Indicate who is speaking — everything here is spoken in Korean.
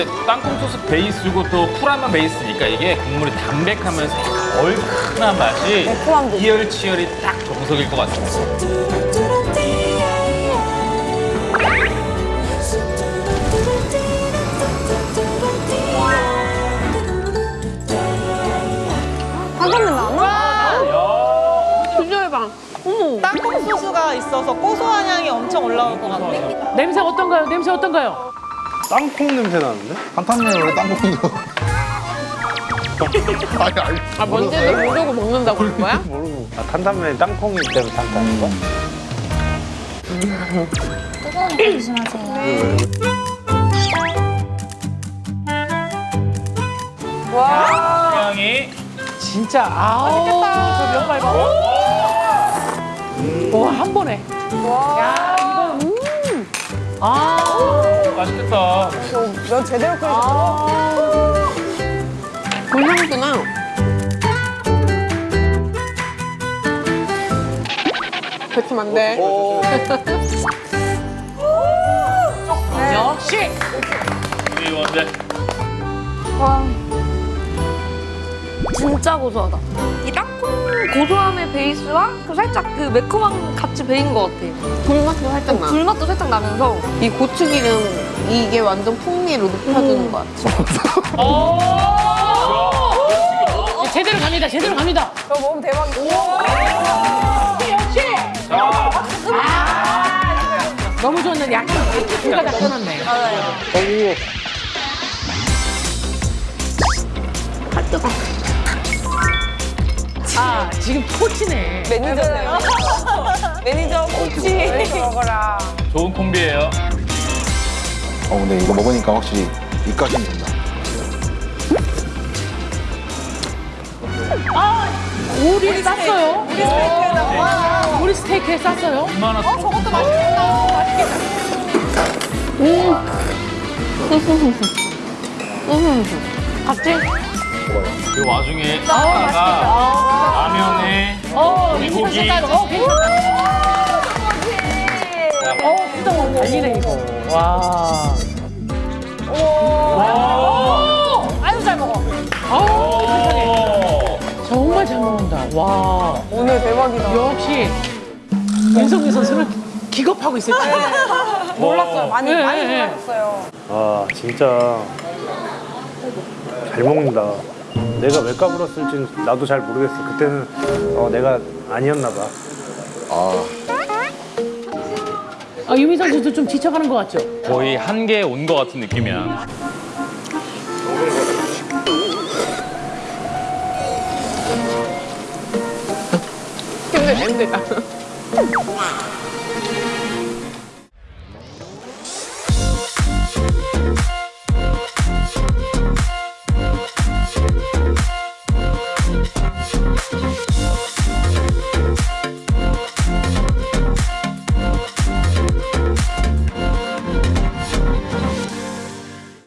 Speaker 1: 이제 땅콩 소스 베이스고 또 쿨함한 베이스니까 이게 국물이 담백하면서 얼큰한 맛이
Speaker 2: 있고.
Speaker 1: 이열치열이 딱 정석일 것 같습니다.
Speaker 3: 땅콩 소스가 있어서 고소한 향이 엄청 올라올 것 같아.
Speaker 4: 냄새 어떤가요? 냄새 어떤가요?
Speaker 5: 땅콩 냄새 나는데?
Speaker 6: 탄탄면 원래 땅콩이고. 아니 아니.
Speaker 4: 아, 뭔지도 모르고 먹는다고 그런 거야?
Speaker 5: 모르고. 아, 탄탄면이 땅콩이 때문에 탄탄한 거야?
Speaker 2: 뜨거운 거 조심하세요.
Speaker 1: 향이
Speaker 4: 진짜 아우 저 면발 봐. 와한 번에. 야 이거 음. 아.
Speaker 1: 맛있겠다.
Speaker 2: 면 제대로 끓여서
Speaker 4: 불향구나. 뱉으면 안 돼. 역시.
Speaker 1: 우리 원재.
Speaker 7: 진짜 고소하다. 이 땅콩 고소함의 베이스와 그 살짝 그 매콤함 같이 배인 것 같아.
Speaker 4: 불맛도 살짝 나.
Speaker 7: 불맛도 살짝 나면서
Speaker 4: 이 고추기름 이게 완전 풍미를 높여주는 것 같아. 제대로 갑니다. 제대로 갑니다.
Speaker 2: 저 먹으면 대박이다.
Speaker 4: 역시. 아, 너무 좋았는데 약간 중가 다 끊었네. 아 뜨거. 아 지금 토치네.
Speaker 2: 매니저네요. 매니저 코치. 먹어라.
Speaker 1: 좋은 콤비예요.
Speaker 6: 어 근데 이거 먹으니까 확실히 입가심이 된다.
Speaker 4: 오리를 쌌어요. 우리 스테이크에다가. 우리 스테이크에 쌌어요.
Speaker 1: 얼마나 어,
Speaker 2: 저것도 맛있겠다.
Speaker 4: 같이.
Speaker 1: 그 와중에 아, 라면에
Speaker 4: 어,
Speaker 1: 고기.
Speaker 4: 이 색깔. 어, 괜찮다. 어, 진짜 뭐 달리네 이거. 와. 오. 아유 잘 먹어. 아우 세상에. 정말 잘 먹는다. 와.
Speaker 2: 오늘 대박이다.
Speaker 4: 역시 윤성민 선수는 기겁하고 있을 거예요.
Speaker 2: 몰랐어요. 많이,
Speaker 4: 네,
Speaker 2: 많이
Speaker 4: 네.
Speaker 2: 몰랐어요.
Speaker 5: 아, 진짜 잘 먹는다. 내가 왜 까불었을지는 나도 잘 모르겠어. 그때는 어, 내가 아니었나 봐.
Speaker 6: 아
Speaker 4: 아, 유미 선수도 좀 지쳐가는 것 같죠?
Speaker 1: 거의 한계에 온 것 같은 느낌이야.
Speaker 4: 힘들, 힘들다.